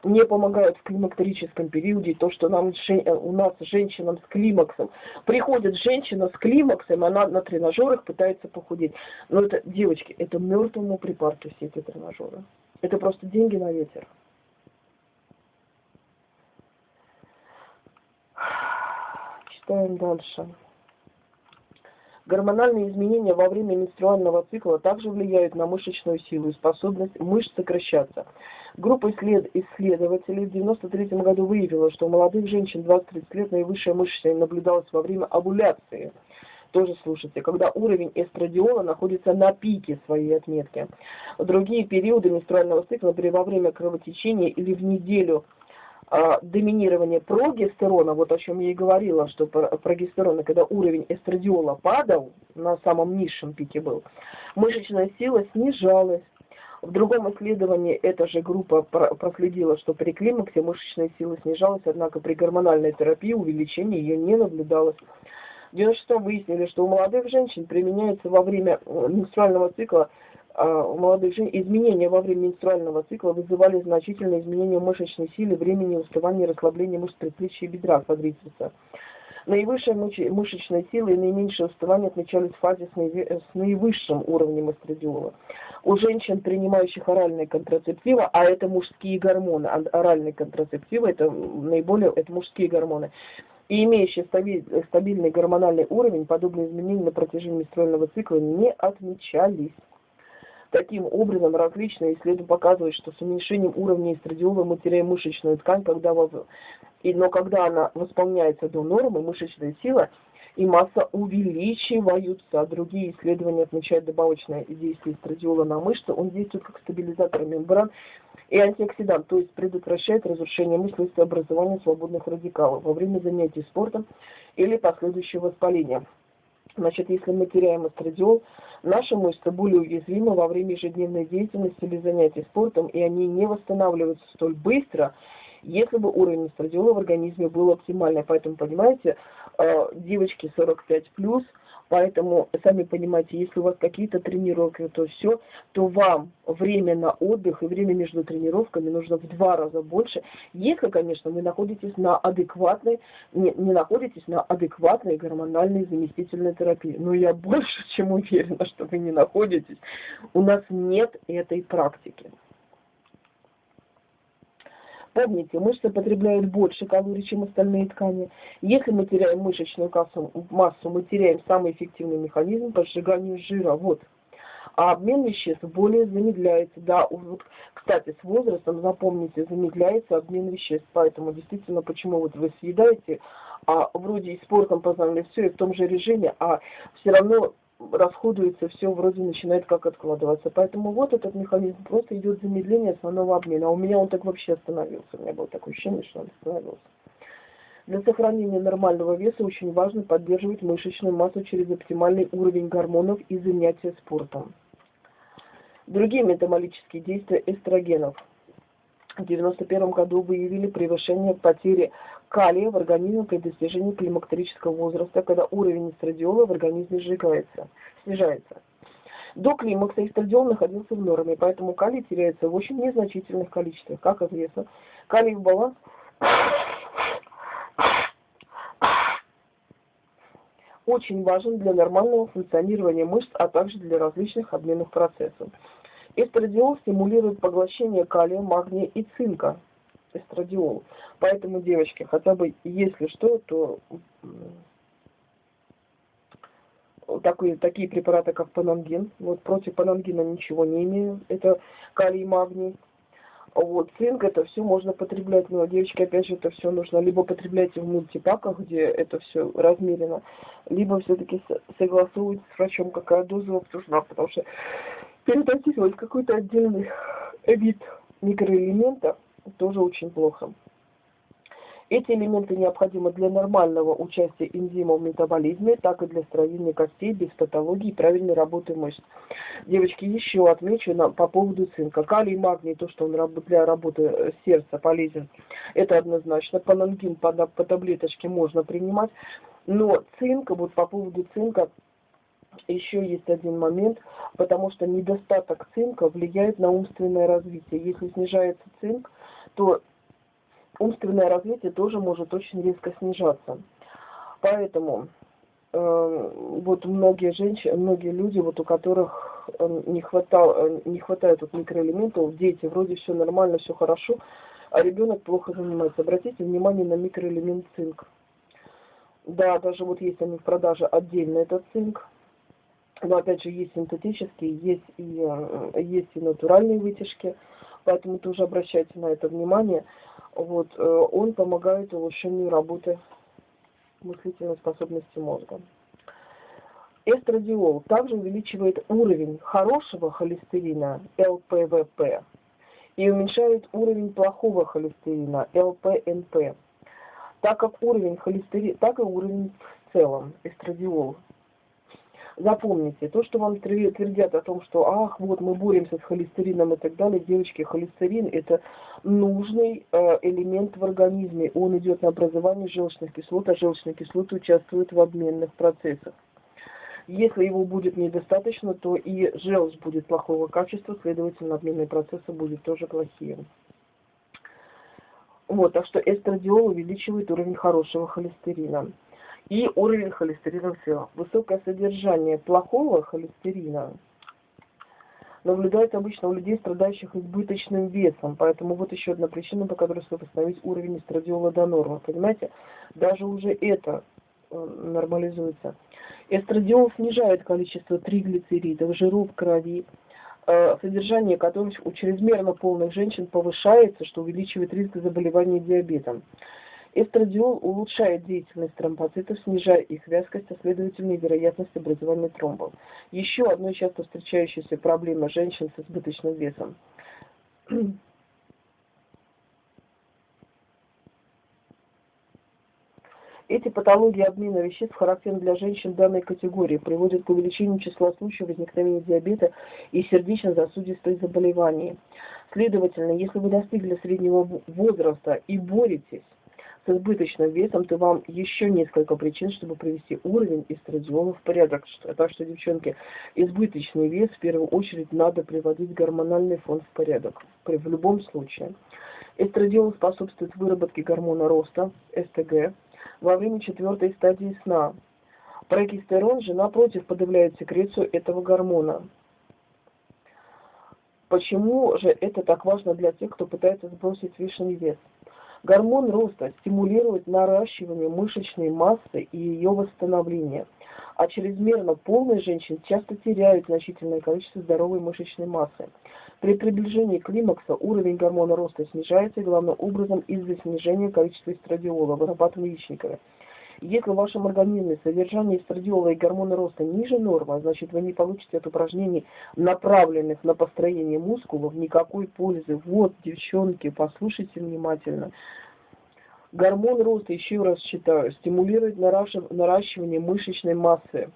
не помогают в климактерическом периоде, то, что нам, у нас женщинам с климаксом. Приходит женщина с климаксом, она на тренажерах пытается похудеть. Но это, девочки, это мертвому припарке все эти тренажеры. Это просто деньги на ветер. Читаем дальше. Гормональные изменения во время менструального цикла также влияют на мышечную силу и способность мышц сокращаться. Группа исслед... исследователей в 1993 году выявила, что у молодых женщин 20-30 лет наивысшая мышечная наблюдалась во время овуляции. Тоже слушайте, когда уровень эстрадиола находится на пике своей отметки. В другие периоды менструального цикла, при во время кровотечения или в неделю а, доминирования прогестерона, вот о чем я и говорила, что прогестерона, когда уровень эстрадиола падал, на самом низшем пике был, мышечная сила снижалась, в другом исследовании эта же группа проследила, что при климаксе мышечная сила снижалась, однако при гормональной терапии увеличения ее не наблюдалось. В 96 выяснили, что у молодых женщин применяется во время э, менструального цикла а, у молодых женщин изменения во время менструального цикла вызывали значительные изменения мышечной силы, времени уставания, расслабления мышц предплечья и бедра квадрицепса. Наивысшая мышечная сила и наименьшее уставание отмечались в фазе с наивысшим уровнем эстрадиола. У женщин, принимающих оральные контрацептивы, а это мужские гормоны, оральные контрацептивы это наиболее это мужские гормоны, и имеющие стабильный гормональный уровень, подобные изменения на протяжении менструального цикла не отмечались. Таким образом, различные исследования показывают, что с уменьшением уровня эстрадиола мы теряем мышечную ткань, когда но когда она восполняется до нормы, мышечная сила и масса увеличиваются. Другие исследования отмечают добавочное действие эстрадиола на мышцы. Он действует как стабилизатор мембран и антиоксидант, то есть предотвращает разрушение мышц и образование свободных радикалов во время занятий спортом или последующего воспаления. Значит, если мы теряем эстрадиол, наши мышцы более уязвимы во время ежедневной деятельности или занятий спортом, и они не восстанавливаются столь быстро, если бы уровень эстрадиола в организме был оптимальный. Поэтому, понимаете, э, девочки 45+, плюс, Поэтому, сами понимаете, если у вас какие-то тренировки, то все, то вам время на отдых и время между тренировками нужно в два раза больше, если, конечно, вы находитесь на адекватной, не, не находитесь на адекватной гормональной заместительной терапии. Но я больше чем уверена, что вы не находитесь. У нас нет этой практики. Помните, мышцы потребляют больше калорий, чем остальные ткани. Если мы теряем мышечную массу, мы теряем самый эффективный механизм по сжиганию жира. Вот. А обмен веществ более замедляется. Да, вот, кстати, с возрастом, запомните, замедляется обмен веществ. Поэтому действительно, почему вот вы съедаете, а вроде и спортом познали все, и в том же режиме, а все равно расходуется, все вроде начинает как откладываться. Поэтому вот этот механизм просто идет замедление основного обмена. А у меня он так вообще остановился. У меня было такое ощущение, что он остановился. Для сохранения нормального веса очень важно поддерживать мышечную массу через оптимальный уровень гормонов и занятия спортом. Другие метаболические действия эстрогенов. В 1991 году выявили превышение потери калия в организме при достижении климактерического возраста, когда уровень эстрадиола в организме сжигается, снижается. До климакса эстрадиол находился в норме, поэтому калий теряется в очень незначительных количествах. Как известно, калий в баланс очень важен для нормального функционирования мышц, а также для различных обменных процессов. Эстрадиол стимулирует поглощение калия, магния и цинка, эстрадиол. Поэтому, девочки, хотя бы если что, то такие, такие препараты, как панангин. Вот против панангина ничего не имею. Это калий, магний. Вот, цинк, это все можно потреблять, но, девочки, опять же, это все нужно либо потреблять в мультипаках, где это все размерено, либо все-таки согласовывать с врачом, какая доза вам нужна, потому что передозировать какой-то отдельный вид микроэлемента тоже очень плохо. Эти элементы необходимы для нормального участия энзимов в метаболизме, так и для строения костей без патологии и правильной работы мышц. Девочки, еще отмечу на, по поводу цинка. Калий, магний, то, что он для работы сердца полезен, это однозначно. Панангин по, по таблеточке можно принимать. Но цинк, вот по поводу цинка, еще есть один момент, потому что недостаток цинка влияет на умственное развитие. Если снижается цинк, то умственное развитие тоже может очень резко снижаться. Поэтому э, вот многие женщины, многие люди, вот у которых э, не, хватало, э, не хватает вот микроэлементов, дети, вроде все нормально, все хорошо, а ребенок плохо занимается. Обратите внимание на микроэлемент цинк. Да, даже вот есть они в продаже отдельно этот цинк. Но опять же есть синтетические, есть и, есть и натуральные вытяжки. Поэтому тоже обращайте на это внимание вот, э, он помогает улучшению работы мыслительной способности мозга. Эстрадиол также увеличивает уровень хорошего холестерина ЛПВП и уменьшает уровень плохого холестерина ЛПНП. Так как уровень холестерина, так и уровень в целом эстрадиол Запомните, то, что вам твердят о том, что ах, вот мы боремся с холестерином и так далее, девочки, холестерин это нужный э, элемент в организме. Он идет на образование желчных кислот, а желчные кислоты участвуют в обменных процессах. Если его будет недостаточно, то и желчь будет плохого качества, следовательно, обменные процессы будут тоже плохие. Вот, так что эстрадиол увеличивает уровень хорошего холестерина и уровень холестерина в теле. Высокое содержание плохого холестерина наблюдается обычно у людей, страдающих избыточным весом. Поэтому вот еще одна причина, по которой стоит восстановить уровень эстрадиола до нормы. Понимаете, даже уже это э, нормализуется. Эстрадиол снижает количество триглицеридов, жиров в крови, э, содержание которых у чрезмерно полных женщин повышается, что увеличивает риск заболевания диабетом. Эстрадиол улучшает деятельность тромбоцитов, снижая их вязкость, а следовательно и вероятность образования тромбов. Еще одной часто встречающейся проблемой женщин с избыточным весом. Эти патологии обмена веществ характерны для женщин данной категории, приводят к увеличению числа случаев возникновения диабета и сердечно-сосудистых заболеваний. Следовательно, если вы достигли среднего возраста и боретесь с избыточным весом, то вам еще несколько причин, чтобы привести уровень эстрадиола в порядок. Так что, девчонки, избыточный вес в первую очередь надо приводить гормональный фон в порядок. В любом случае. Эстрадиол способствует выработке гормона роста, СТГ, во время четвертой стадии сна. Прогестерон же, напротив, подавляет секрецию этого гормона. Почему же это так важно для тех, кто пытается сбросить лишний вес? Гормон роста стимулирует наращивание мышечной массы и ее восстановление, а чрезмерно полные женщины часто теряют значительное количество здоровой мышечной массы. При приближении климакса уровень гормона роста снижается главным образом из-за снижения количества эстрадиола, вырабатываемого яичниками. Если в вашем организме содержание эстрадиола и гормона роста ниже нормы, значит вы не получите от упражнений, направленных на построение мускулов, никакой пользы. Вот, девчонки, послушайте внимательно. Гормон роста, еще раз читаю, стимулирует наращивание мышечной массы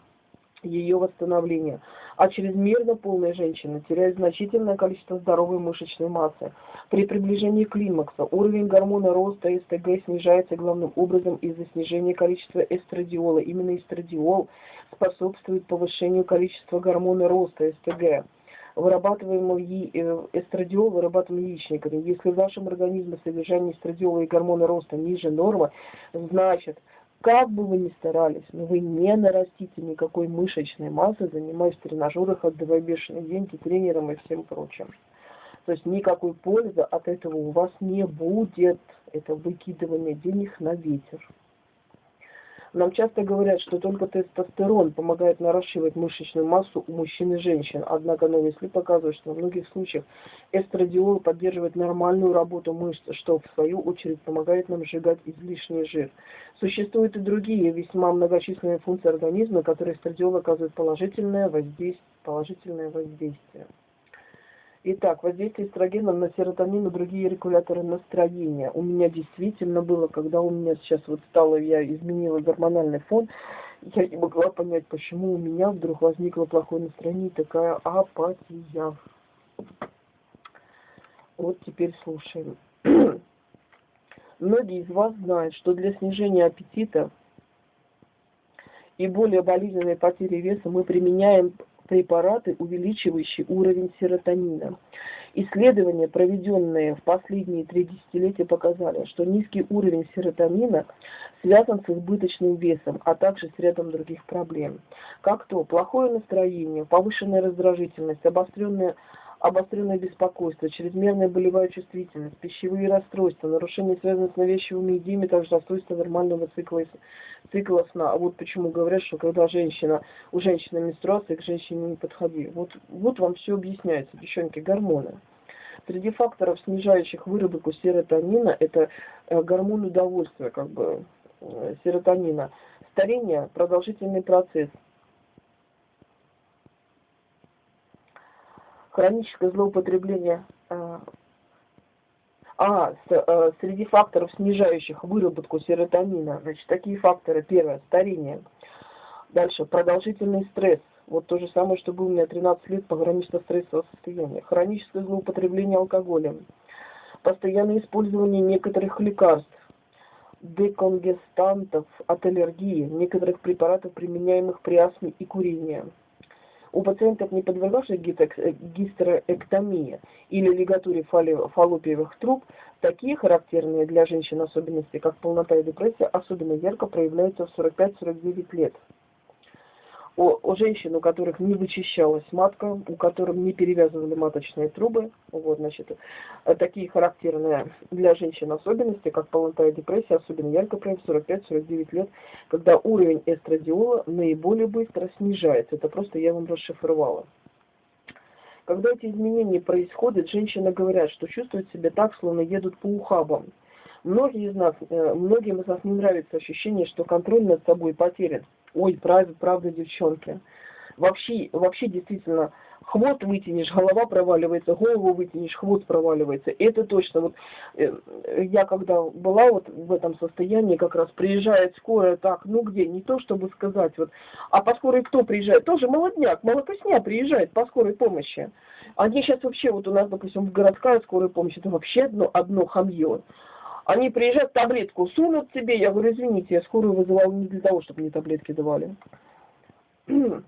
ее восстановления, а чрезмерно полная женщина теряет значительное количество здоровой мышечной массы. При приближении климакса уровень гормона роста СТГ снижается главным образом из-за снижения количества эстрадиола. Именно эстрадиол способствует повышению количества гормона роста СТГ вырабатываемого э, эстрадиол, вырабатываемый яичниками. Если в вашем организме содержание эстрадиола и гормона роста ниже нормы, значит, как бы вы ни старались, но вы не нарастите никакой мышечной массы, занимаясь в тренажерах, отдавая бешеные деньги тренерам и всем прочим. То есть никакой пользы от этого у вас не будет. Это выкидывание денег на ветер. Нам часто говорят, что только тестостерон помогает наращивать мышечную массу у мужчин и женщин. Однако новые исследования показывают, что в многих случаях эстрадиол поддерживает нормальную работу мышц, что в свою очередь помогает нам сжигать излишний жир. Существуют и другие весьма многочисленные функции организма, которые эстрадиол оказывает положительное воздействие. Положительное воздействие. Итак, воздействие эстрогена на серотонин и другие регуляторы настроения. У меня действительно было, когда у меня сейчас вот стало, я изменила гормональный фон, я не могла понять, почему у меня вдруг возникло плохое настроение такая апатия. Вот теперь слушаем. Многие из вас знают, что для снижения аппетита и более болезненной потери веса мы применяем препараты, увеличивающие уровень серотонина. Исследования, проведенные в последние три десятилетия, показали, что низкий уровень серотонина связан с избыточным весом, а также с рядом других проблем, как то плохое настроение, повышенная раздражительность, обостренная обостренное беспокойство, чрезмерная болевая чувствительность, пищевые расстройства, нарушения, связанные с навязчивыми идеями, также расстройство нормального цикла, цикла сна. А вот почему говорят, что когда женщина, у женщины менструация, к женщине не подходи. Вот, вот вам все объясняется, девчонки, гормоны. Среди факторов, снижающих выработку серотонина, это э, гормон удовольствия, как бы, э, серотонина. Старение – продолжительный процесс – хроническое злоупотребление э, а, с, э, среди факторов, снижающих выработку серотонина, значит, такие факторы. Первое, старение. Дальше, продолжительный стресс. Вот то же самое, что было у меня 13 лет погранично стрессового состояния. Хроническое злоупотребление алкоголем. Постоянное использование некоторых лекарств, деконгестантов от аллергии, некоторых препаратов, применяемых при астме и курении у пациентов, не подвергавших гистерэктомии или лигатуре фаллопиевых труб, такие характерные для женщин особенности, как полнота и депрессия, особенно ярко проявляются в 45-49 лет у, у женщин, у которых не вычищалась матка, у которых не перевязывали маточные трубы, вот, значит, э, такие характерные для женщин особенности, как полнота и депрессия, особенно ярко проявляются в 45-49 лет, когда уровень эстрадиола наиболее быстро снижается. Это просто я вам расшифровала. Когда эти изменения происходят, женщины говорят, что чувствуют себя так, словно едут по ухабам. Многие из нас, э, многим из нас не нравится ощущение, что контроль над собой потерян. Ой, правда, правда, девчонки. Вообще, вообще действительно, хвост вытянешь, голова проваливается, голову вытянешь, хвост проваливается. Это точно. Вот э, я когда была вот в этом состоянии, как раз приезжает скорая, так, ну где, не то чтобы сказать, вот, а по скорой кто приезжает? Тоже молодняк, молокосня приезжает по скорой помощи. Они сейчас вообще, вот у нас, допустим, в городская скорая помощь, это вообще одно, одно хамье. Они приезжают, таблетку сунут тебе. Я говорю, извините, я скорую вызывал не для того, чтобы мне таблетки давали.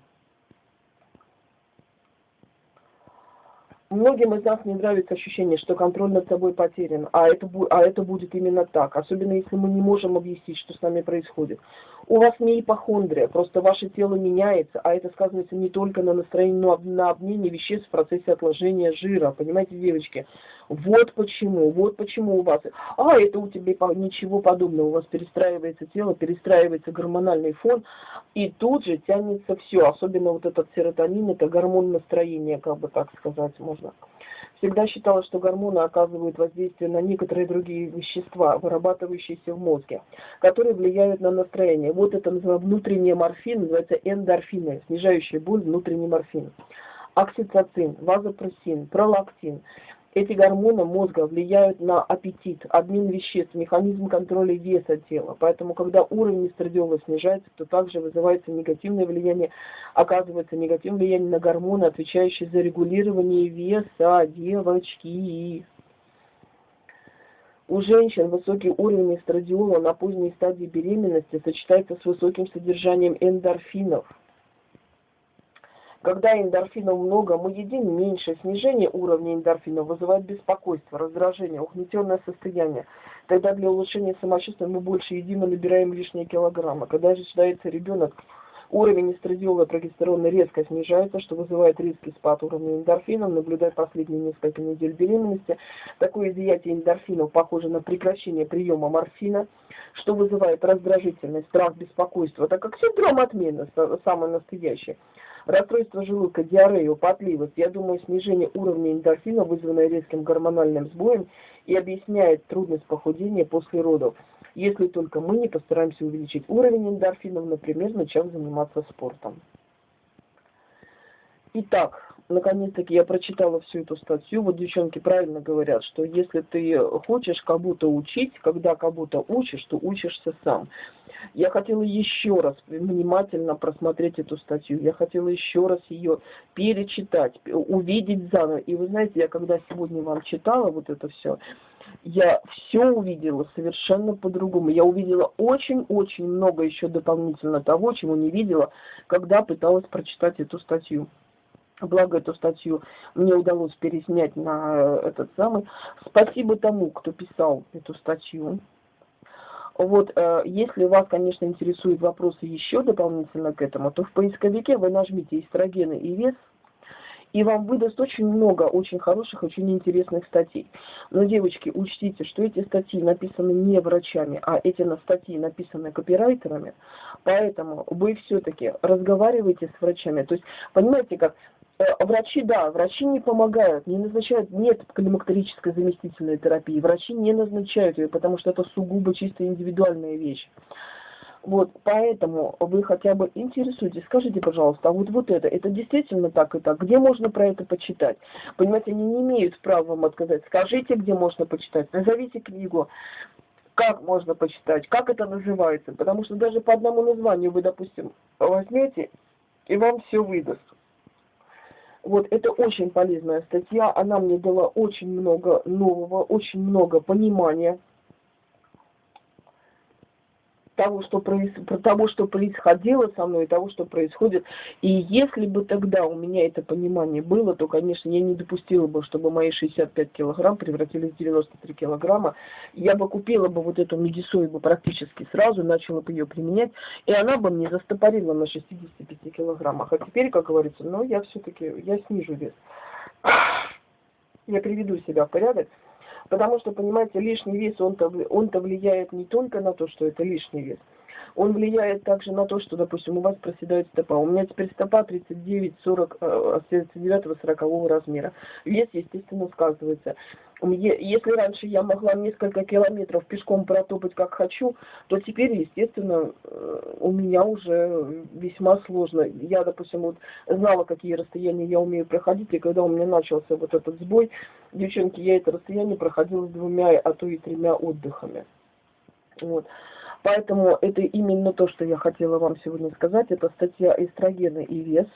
многим из нас не нравится ощущение, что контроль над собой потерян, а это, а это будет именно так, особенно если мы не можем объяснить, что с нами происходит. У вас не ипохондрия, просто ваше тело меняется, а это сказывается не только на настроении, но и на обмене веществ в процессе отложения жира, понимаете, девочки? Вот почему, вот почему у вас, а это у тебя ничего подобного, у вас перестраивается тело, перестраивается гормональный фон, и тут же тянется все, особенно вот этот серотонин, это гормон настроения, как бы так сказать можно. Всегда считалось, что гормоны оказывают воздействие на некоторые другие вещества, вырабатывающиеся в мозге, которые влияют на настроение. Вот это называется внутренний морфин, называется эндорфины, снижающие боль внутренний морфин. Окситоцин, вазопрессин, пролактин – эти гормоны мозга влияют на аппетит, обмен веществ, механизм контроля веса тела. Поэтому, когда уровень эстрадиола снижается, то также вызывается негативное влияние, оказывается негативное влияние на гормоны, отвечающие за регулирование веса девочки. У женщин высокий уровень эстрадиола на поздней стадии беременности сочетается с высоким содержанием эндорфинов – когда эндорфинов много, мы едим меньше. Снижение уровня эндорфинов вызывает беспокойство, раздражение, угнетенное состояние. Тогда для улучшения самочувствия мы больше едим и набираем лишние килограммы. Когда же рождается ребенок, уровень эстрадиола и прогестерона резко снижается, что вызывает резкий спад уровня эндорфинов. Наблюдая последние несколько недель беременности, такое изъятие эндорфинов похоже на прекращение приема морфина, что вызывает раздражительность, страх, беспокойство, так как синдром отмены самый настоящий. Расстройство желудка, диарею, потливость, я думаю, снижение уровня эндорфина, вызванное резким гормональным сбоем, и объясняет трудность похудения после родов, если только мы не постараемся увеличить уровень эндорфинов, например, начав заниматься спортом. Итак, наконец-таки я прочитала всю эту статью. Вот девчонки правильно говорят, что если ты хочешь кого-то учить, когда кого-то учишь, то учишься сам. Я хотела еще раз внимательно просмотреть эту статью. Я хотела еще раз ее перечитать, увидеть заново. И вы знаете, я когда сегодня вам читала вот это все, я все увидела совершенно по-другому. Я увидела очень-очень много еще дополнительно того, чего не видела, когда пыталась прочитать эту статью. Благо эту статью мне удалось переснять на э, этот самый. Спасибо тому, кто писал эту статью. Вот, э, если вас, конечно, интересуют вопросы еще дополнительно к этому, то в поисковике вы нажмите эстрогены и вес, и вам выдаст очень много очень хороших, очень интересных статей. Но, девочки, учтите, что эти статьи написаны не врачами, а эти статьи написаны копирайтерами, поэтому вы все-таки разговаривайте с врачами. То есть, понимаете, как Э, врачи, да, врачи не помогают, не назначают, нет климактерической заместительной терапии, врачи не назначают ее, потому что это сугубо чисто индивидуальная вещь. Вот, поэтому вы хотя бы интересуетесь, скажите, пожалуйста, а вот, вот это, это действительно так и так, где можно про это почитать? Понимаете, они не имеют права вам отказать. Скажите, где можно почитать, назовите книгу, как можно почитать, как это называется, потому что даже по одному названию вы, допустим, возьмете, и вам все выдаст. Вот это очень полезная статья, она мне дала очень много нового, очень много понимания того, что, проис... про того, что происходило со мной, того, что происходит. И если бы тогда у меня это понимание было, то, конечно, я не допустила бы, чтобы мои 65 килограмм превратились в 93 килограмма. Я бы купила бы вот эту медисою бы практически сразу, начала бы ее применять, и она бы мне застопорила на 65 килограммах. А теперь, как говорится, ну, я все-таки, я снижу вес. Я приведу себя в порядок. Потому что, понимаете, лишний вес, он-то он влияет не только на то, что это лишний вес, он влияет также на то, что, допустим, у вас проседает стопа. У меня теперь стопа 39-40, 39-40 размера. Вес, естественно, сказывается. Если раньше я могла несколько километров пешком протопать как хочу, то теперь, естественно, э, у меня уже весьма сложно. Я, допустим, вот знала, какие расстояния я умею проходить, и когда у меня начался вот этот сбой, девчонки, я это расстояние проходила с двумя, а то и тремя отдыхами. Вот. Поэтому это именно то, что я хотела вам сегодня сказать. Это статья «Эстрогены и вес».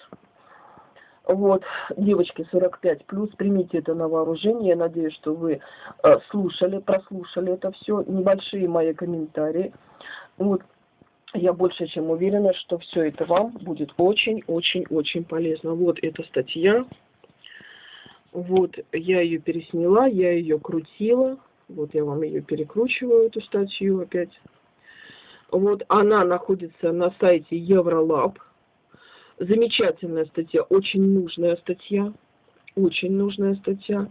Вот, девочки 45 плюс, примите это на вооружение. Я надеюсь, что вы э, слушали, прослушали это все. Небольшие мои комментарии. Вот, я больше чем уверена, что все это вам будет очень-очень-очень полезно. Вот эта статья. Вот, я ее пересняла, я ее крутила. Вот я вам ее перекручиваю, эту статью опять. Вот, она находится на сайте Евролаб. Замечательная статья, очень нужная статья. Очень нужная статья.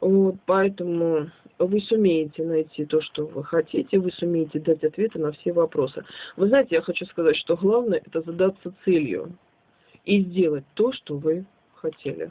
Вот, поэтому вы сумеете найти то, что вы хотите, вы сумеете дать ответы на все вопросы. Вы знаете, я хочу сказать, что главное это задаться целью и сделать то, что вы хотели.